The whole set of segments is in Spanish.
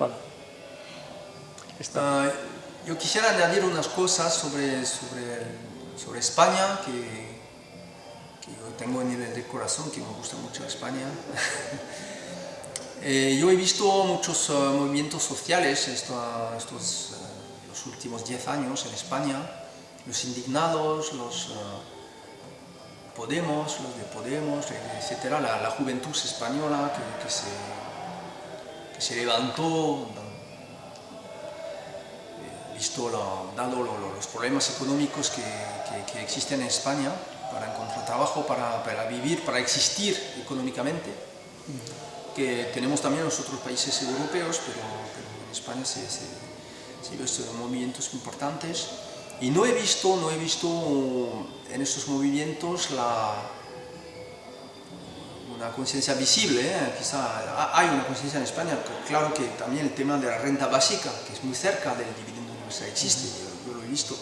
Voilà. Uh, yo quisiera añadir unas cosas sobre, sobre, sobre España, que, que, yo tengo en el corazón, que me gusta mucho España. eh, yo he visto muchos uh, movimientos sociales esto, estos uh, los últimos 10 años en España, los indignados, los Podemos, los de Podemos, etc. La, la juventud española que, que, se, que se levantó visto lo, dado lo, lo, los problemas económicos que, que, que, existen en España para encontrar trabajo, para, para vivir, para existir económicamente, que tenemos también en los otros países europeos, pero, pero en España se, se, se ven estos movimientos importantes. Y no he visto, no he visto en estos movimientos la, una conciencia visible, ¿eh? quizá hay una conciencia en España, claro que también el tema de la renta básica, que es muy cerca del dividendo sea, existe, yo, yo, lo he visto,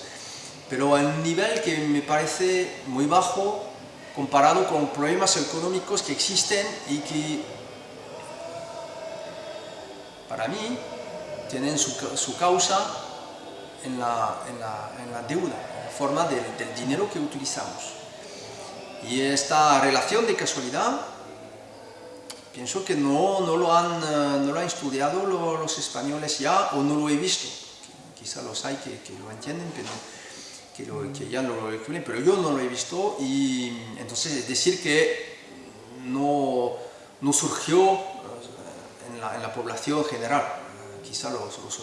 pero a un nivel que me parece muy bajo comparado con problemas económicos que existen y que para mí tienen su, su causa en la, en, la, en la, deuda, en la forma del, del dinero que utilizamos. Y esta relación de casualidad pienso que no, no, lo, han, no lo han estudiado los españoles ya o no lo he visto. Quizá los hay que, que lo entienden, pero que, lo, que ya lo descubren, pero yo no lo he visto y entonces es decir que no, no surgió en la, en la, población general, quizá los, los,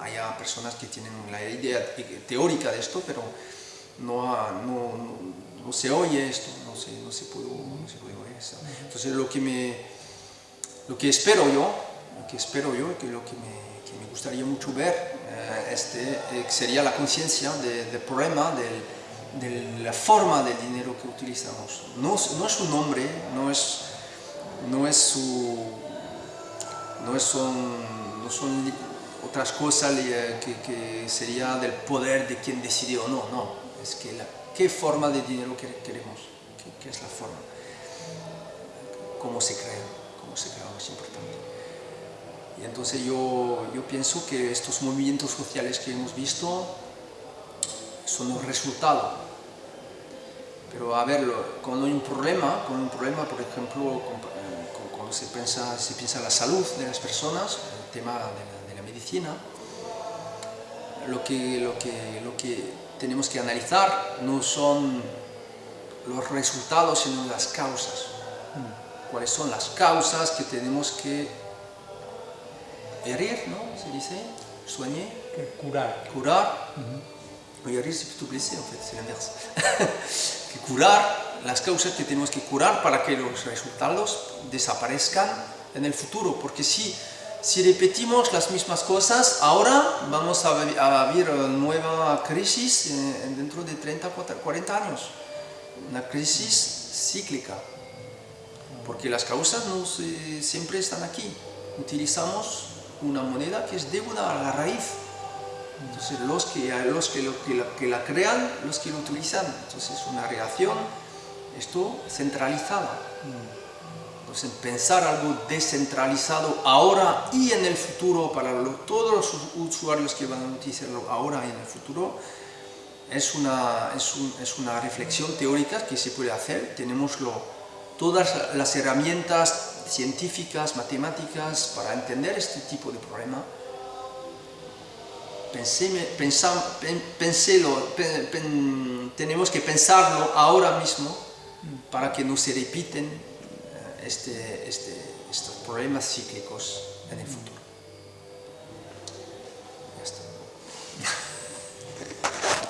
haya personas que tienen la idea teórica de esto, pero no, no, no se oye esto, no no se, puede, no se oír esto. Entonces lo que, me, lo que espero yo, lo que espero yo, que lo que me, que me gustaría mucho ver este, eh, sería la conciencia del de problema, de, la forma del dinero que utilizamos. No, no es su nombre, no es, no es su... no, es son, no son otras cosas que, que, sería del poder de quien decide o no, no, es que la, qué forma de dinero que queremos, qué, qué es la forma, cómo se crea, cómo se crea es importante. Y entonces yo, yo pienso que estos movimientos sociales que hemos visto son un resultado. Pero a ver, cuando hay un problema, con un problema, por ejemplo, cuando se piensa, se piensa la salud de las personas, el tema de la, de la medicina, lo que, lo, que, lo que tenemos que analizar no son los resultados, sino las causas. ¿Cuáles son las causas que tenemos que herir, ¿no? Se dice, soigner. Curar. Curar. Uh -huh. Herir, c'est plutôt blesser, en fait, c'est l'inverse. que curar las causas que tenemos que curar para que los resultados desaparezcan en el futuro, porque si, si repetimos las mismas cosas, ahora vamos a, vivir nueva crisis eh, dentro de 30, 40 años, una crisis cíclica, porque las causas no se, siempre están aquí, utilizamos una moneda que es deuda a la raíz. Entonces los que, los que, lo, que, la, que la crean, los que lo utilizan. Entonces es una relación, esto centralizada. Entonces pensar algo descentralizado ahora y en el futuro para todos los usuarios que van a utilizarlo ahora y en el futuro es una, es, un, es una reflexión teórica que se puede hacer. Tenemos lo, todas las herramientas científicas, matemáticas, para entender este tipo de problema, pensé, pensá, pensélo, pen, tenemos que pensarlo ahora mismo para que no se repiten este, este, estos problemas cíclicos